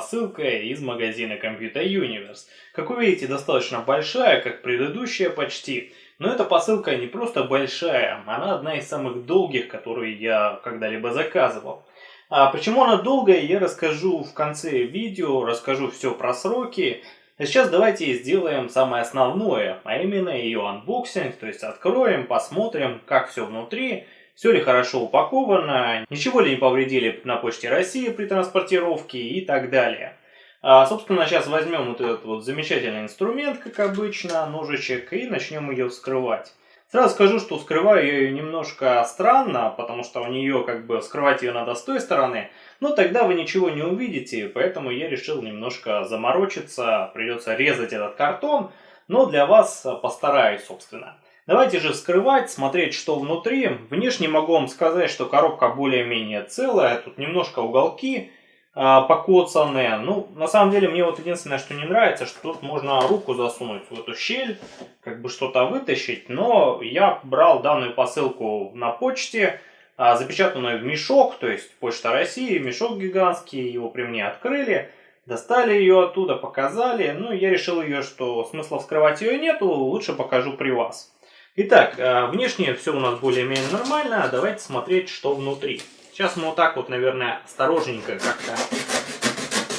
посылка из магазина Computer Universe. Как вы видите, достаточно большая, как предыдущая почти. Но эта посылка не просто большая, она одна из самых долгих, которые я когда-либо заказывал. А почему она долгая, я расскажу в конце видео, расскажу все про сроки. А сейчас давайте сделаем самое основное, а именно ее анбоксинг, то есть откроем, посмотрим, как все внутри, все ли хорошо упаковано, ничего ли не повредили на почте России при транспортировке и так далее. А, собственно, сейчас возьмем вот этот вот замечательный инструмент, как обычно, ножичек, и начнем ее вскрывать. Сразу скажу, что скрываю я ее немножко странно, потому что у нее как бы скрывать ее надо с той стороны, но тогда вы ничего не увидите, поэтому я решил немножко заморочиться, придется резать этот картон, но для вас постараюсь, собственно. Давайте же вскрывать, смотреть, что внутри. Внешне могу вам сказать, что коробка более-менее целая, тут немножко уголки, а, покоцанные. Ну, на самом деле, мне вот единственное, что не нравится, что тут можно руку засунуть в эту щель, как бы что-то вытащить. Но я брал данную посылку на почте, а, запечатанную в мешок, то есть Почта России, мешок гигантский, его при мне открыли. Достали ее оттуда, показали. Ну, я решил ее, что смысла вскрывать ее нету, лучше покажу при вас. Итак, а, внешне все у нас более-менее нормально. Давайте смотреть, что внутри. Сейчас мы вот так вот, наверное, осторожненько как-то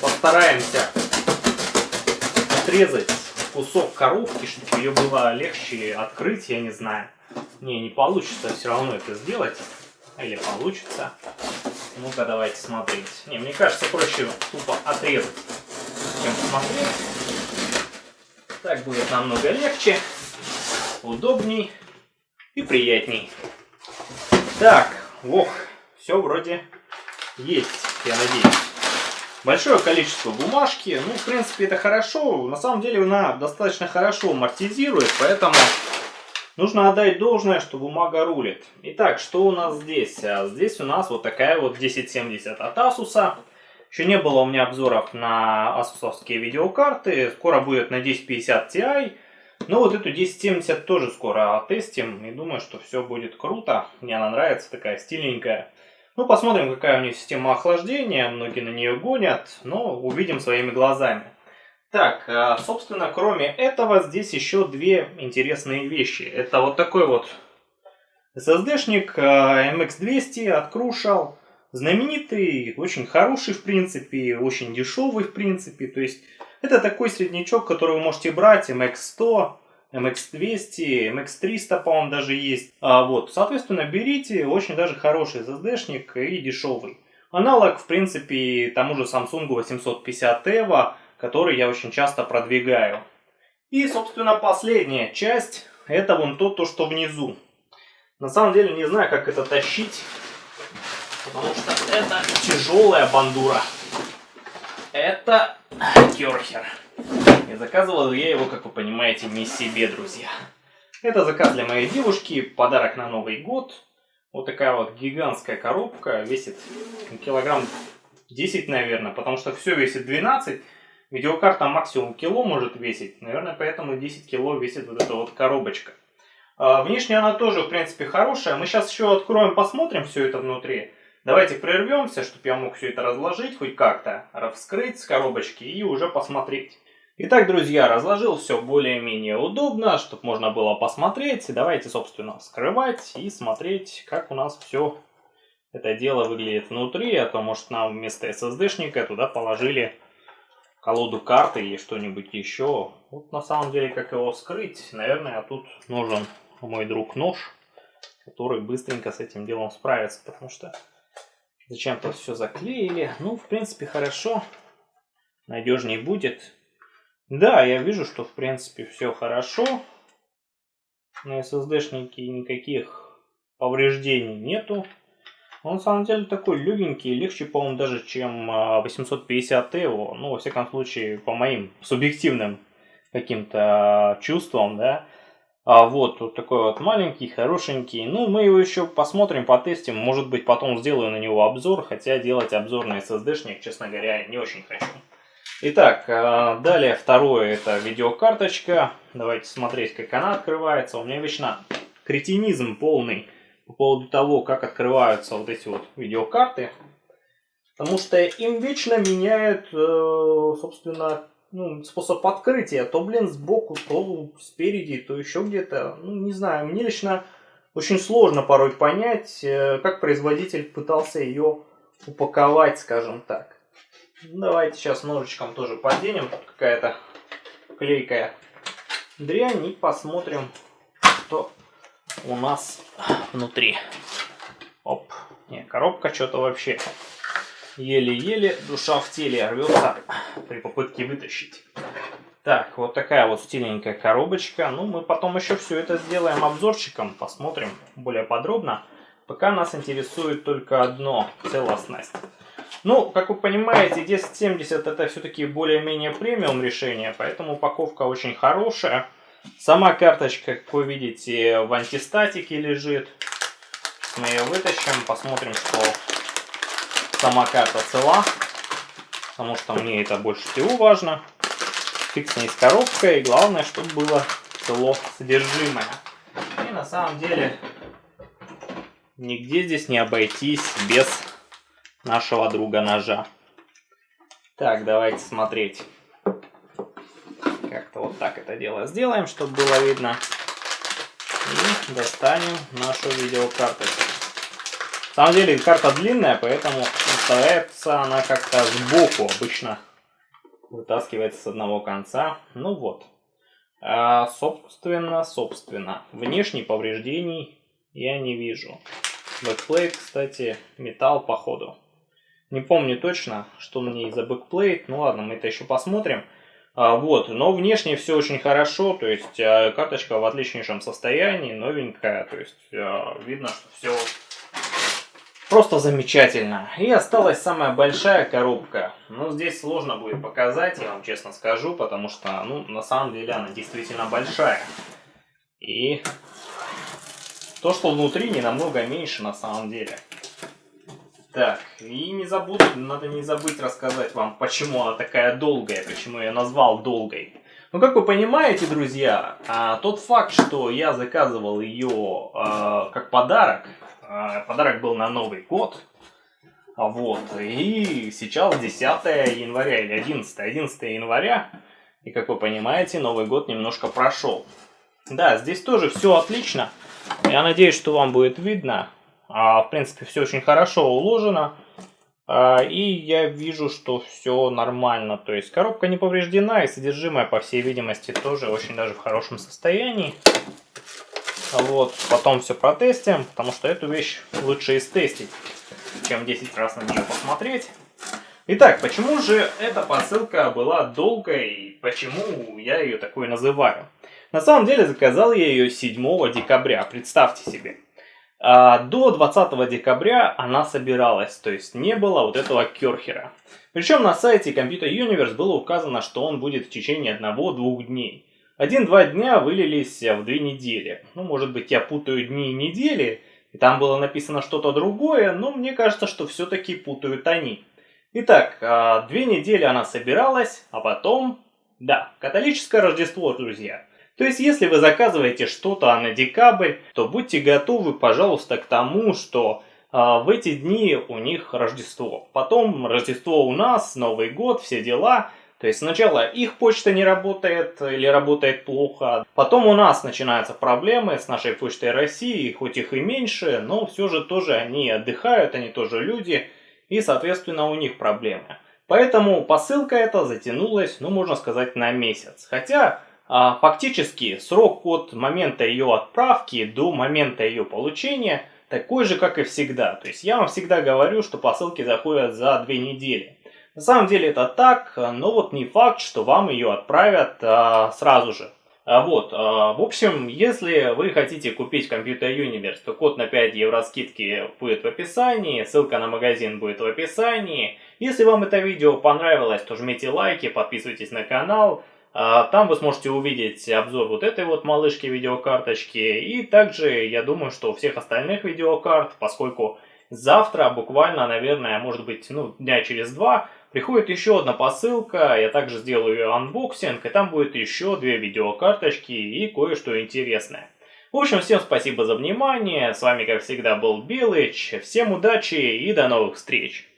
постараемся отрезать кусок коробки, чтобы ее было легче открыть, я не знаю. Не, не получится все равно это сделать. Или получится. Ну-ка, давайте смотреть. Не, мне кажется, проще тупо отрезать, чем смотреть. Так будет намного легче, удобней и приятней. Так, ох, все вроде есть, я надеюсь. Большое количество бумажки. Ну, в принципе, это хорошо. На самом деле, она достаточно хорошо амортизирует, поэтому нужно отдать должное, что бумага рулит. Итак, что у нас здесь? А здесь у нас вот такая вот 1070 от Asus. Еще не было у меня обзоров на асусовские видеокарты. Скоро будет на 1050 Ti. Но вот эту 1070 тоже скоро тестим. И думаю, что все будет круто. Мне она нравится, такая стильненькая. Ну, посмотрим, какая у нее система охлаждения. Многие на нее гонят, но увидим своими глазами. Так, а, собственно, кроме этого, здесь еще две интересные вещи. Это вот такой вот SSD-шник а, MX200 от Crucial. Знаменитый, очень хороший в принципе, очень дешевый в принципе. То есть, это такой среднячок, который вы можете брать, MX100, MX200, MX300, по-моему, даже есть. А, вот, соответственно, берите, очень даже хороший SSD-шник и дешевый. Аналог, в принципе, тому же Samsung 850 EVO, который я очень часто продвигаю. И, собственно, последняя часть, это вон то, то, что внизу. На самом деле, не знаю, как это тащить, потому что это тяжелая бандура. Это керхер. И заказывал я его, как вы понимаете, не себе, друзья. Это заказ для моей девушки, подарок на Новый год. Вот такая вот гигантская коробка, весит килограмм 10, наверное, потому что все весит 12. Видеокарта максимум кило может весить, наверное, поэтому 10 кило весит вот эта вот коробочка. А, внешне она тоже, в принципе, хорошая. Мы сейчас еще откроем, посмотрим все это внутри. Давайте прервемся, чтобы я мог все это разложить хоть как-то, вскрыть с коробочки и уже посмотреть. Итак, друзья, разложил все более-менее удобно, чтобы можно было посмотреть. Давайте, собственно, вскрывать и смотреть, как у нас все это дело выглядит внутри. А то, может, нам вместо SSD-шника туда положили колоду карты или что-нибудь еще. Вот на самом деле, как его вскрыть, наверное, тут нужен мой друг нож, который быстренько с этим делом справится, потому что зачем-то все заклеили. Ну, в принципе, хорошо, надежнее будет. Да, я вижу, что в принципе все хорошо. На SSD-шнике никаких повреждений нету. Он на самом деле такой легенький, легче, по-моему, даже, чем 850 Evo. Ну, во всяком случае, по моим субъективным каким-то чувствам, да. А вот, вот такой вот маленький, хорошенький. Ну, мы его еще посмотрим, потестим. Может быть, потом сделаю на него обзор. Хотя делать обзор на SSD-шник, честно говоря, не очень хочу. Итак, э, далее второе это видеокарточка. Давайте смотреть, как она открывается. У меня вечно кретинизм полный по поводу того, как открываются вот эти вот видеокарты. Потому что им вечно меняют, э, собственно, ну, способ открытия. То, блин, сбоку, то спереди, то еще где-то. Ну, не знаю, мне лично очень сложно порой понять, э, как производитель пытался ее упаковать, скажем так. Давайте сейчас ножичком тоже поденем. Тут какая-то клейкая дрянь. И посмотрим, что у нас внутри. Оп. Не, коробка что-то вообще еле-еле душа в теле рвется при попытке вытащить. Так, вот такая вот стильненькая коробочка. Ну, мы потом еще все это сделаем обзорчиком, посмотрим более подробно. Пока нас интересует только одно – целостность. Ну, как вы понимаете, 1070 это все-таки более-менее премиум решение, поэтому упаковка очень хорошая. Сама карточка, как вы видите, в антистатике лежит. Мы ее вытащим, посмотрим, что сама карта цела, потому что мне это больше всего важно. Фиг с ней с коробкой, и главное, чтобы было цело содержимое. И на самом деле, нигде здесь не обойтись без нашего друга ножа. Так, давайте смотреть. Как-то вот так это дело сделаем, чтобы было видно. И достанем нашу видеокарточку. На самом деле карта длинная, поэтому выставляется она как-то сбоку обычно. Вытаскивается с одного конца. Ну вот. А, собственно, собственно. Внешних повреждений я не вижу. Backplate, кстати, металл походу. Не помню точно, что на ней за backplate. Ну ладно, мы это еще посмотрим. А, вот, но внешне все очень хорошо, то есть а, карточка в отличнейшем состоянии, новенькая, то есть а, видно, что все Просто замечательно. И осталась самая большая коробка. Ну, здесь сложно будет показать, я вам честно скажу, потому что, ну, на самом деле она действительно большая. И то, что внутри, не намного меньше на самом деле. Так, и не забуду, надо не забыть рассказать вам, почему она такая долгая, почему я назвал долгой. Ну, как вы понимаете, друзья, а, тот факт, что я заказывал ее а, как подарок, подарок был на Новый год. Вот. И сейчас 10 января или 11, 11 января. И как вы понимаете, Новый год немножко прошел. Да, здесь тоже все отлично. Я надеюсь, что вам будет видно. А, в принципе, все очень хорошо уложено. А, и я вижу, что все нормально. То есть коробка не повреждена и содержимое, по всей видимости, тоже очень даже в хорошем состоянии. Вот, потом все протестим, потому что эту вещь лучше истестить, чем 10 раз на нее посмотреть. Итак, почему же эта посылка была долгой, почему я ее такой называю? На самом деле заказал я ее 7 декабря, представьте себе. А до 20 декабря она собиралась, то есть не было вот этого керхера. Причем на сайте Computer Universe было указано, что он будет в течение одного-двух дней. Один-два дня вылились в две недели. Ну, может быть, я путаю дни и недели, и там было написано что-то другое, но мне кажется, что все-таки путают они. Итак, а, две недели она собиралась, а потом... Да, католическое Рождество, друзья. То есть, если вы заказываете что-то на декабрь, то будьте готовы, пожалуйста, к тому, что а, в эти дни у них Рождество. Потом Рождество у нас, Новый год, все дела. То есть сначала их почта не работает или работает плохо, потом у нас начинаются проблемы с нашей почтой России, хоть их и меньше, но все же тоже они отдыхают, они тоже люди, и соответственно у них проблемы. Поэтому посылка эта затянулась, ну можно сказать, на месяц. Хотя а, фактически срок от момента ее отправки до момента ее получения такой же, как и всегда. То есть я вам всегда говорю, что посылки заходят за две недели. На самом деле это так, но вот не факт, что вам ее отправят а, сразу же. А вот, а, в общем, если вы хотите купить Computer Universe, то код на 5 евро скидки будет в описании, ссылка на магазин будет в описании. Если вам это видео понравилось, то жмите лайки, подписывайтесь на канал. А, там вы сможете увидеть обзор вот этой вот малышки видеокарточки. И также, я думаю, что всех остальных видеокарт, поскольку завтра, буквально, наверное, может быть, ну, дня через два, Приходит еще одна посылка, я также сделаю анбоксинг, и там будет еще две видеокарточки и кое-что интересное. В общем, всем спасибо за внимание, с вами как всегда был Белыч, всем удачи и до новых встреч!